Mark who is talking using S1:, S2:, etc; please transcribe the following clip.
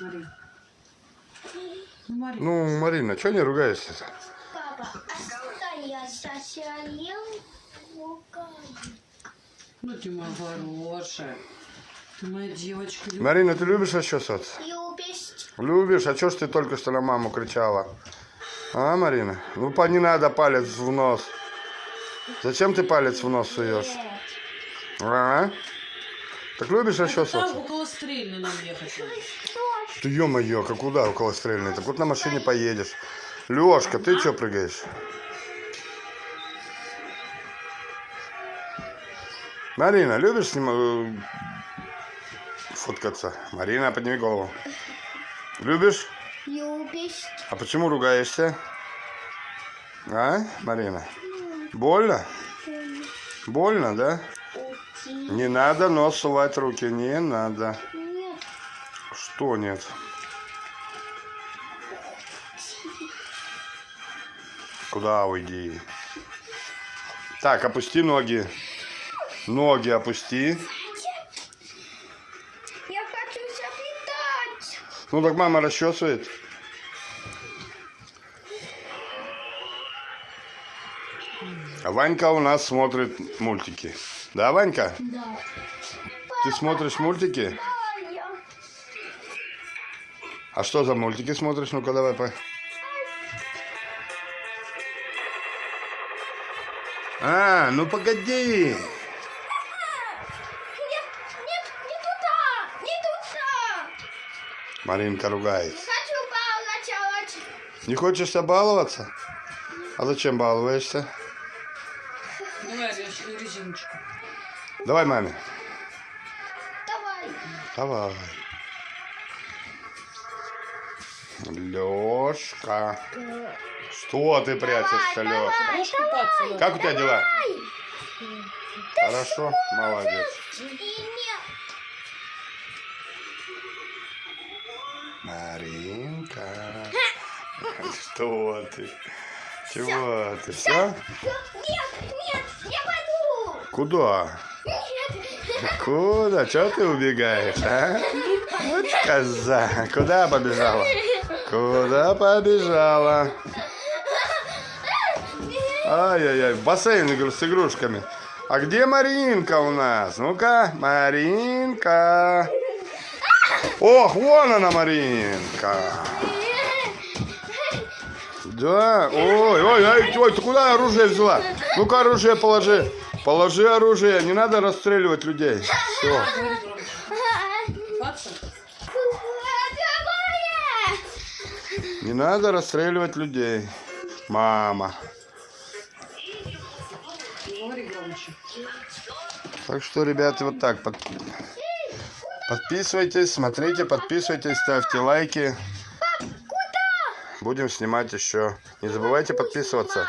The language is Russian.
S1: Марин. Ну, Марин.
S2: Ну, Марина, что не ругаешься?
S3: Папа, а я руками.
S1: Ну ты моя хорошая. Ты моя девочка. люб-
S2: Марина, ты любишь расчесываться?
S3: Любишь?
S2: Любишь? А что ж ты только что на маму кричала? А, Марина? Ну, по- не надо палец в нос. Зачем ты палец в нос суешь? А? Так любишь
S1: Там
S2: расчесываться?
S1: около стрельны нам ехать.
S2: Ты ё-моё, как куда около стрельной? Так вот на машине поедешь. Лёшка, ты что прыгаешь? Марина, любишь с ним э, фоткаться? Марина, подними голову. Любишь?
S3: Любишь?
S2: А почему ругаешься? А, Марина? Больно? Больно, да? Не надо нос сувать руки, не надо.
S3: Нет.
S2: Что нет? Куда уйди? Так, опусти ноги. Ноги опусти.
S3: Я хочу запитать.
S2: Ну так мама расчесывает. Ванька у нас смотрит мультики. Да, Ванька?
S3: Да.
S2: Ты смотришь мультики?
S3: А
S2: что за мультики смотришь? Ну-ка давай по. А, ну погоди.
S3: Нет, нет, не.
S2: Маринка.
S3: Хочу балачалать.
S2: Не хочешь баловаться? А зачем балуешься?
S1: Давай рез- резиночку.
S2: Давай маме.
S3: Давай.
S2: Давай. Лешка. Что ты прячешься, Лешка?
S1: Будешь купаться? да?
S2: Как у тебя дела? Хорошо, молодец. Маринка. Что ты? Чего ты? Все?
S3: Нет, нет, я пойду.
S2: Куда?
S3: Нет.
S2: Куда? Чего ты убегаешь, а? Вот коза. Куда побежала? Куда побежала? Ай-яй-яй, в бассейн игру с игрушками. А где Маринка у нас? Ну-ка, Маринка. Ох, вон она, Маринка. Да, ой, ой, ой, ой, ты куда оружие взяла? Ну-ка, оружие положи. Положи оружие, не надо расстреливать людей. Все. Не надо расстреливать людей. Мама. Так что, ребята, вот так. под- Подписывайтесь, смотрите, подписывайтесь, ставьте лайки. Будем снимать еще. Не забывайте подписываться.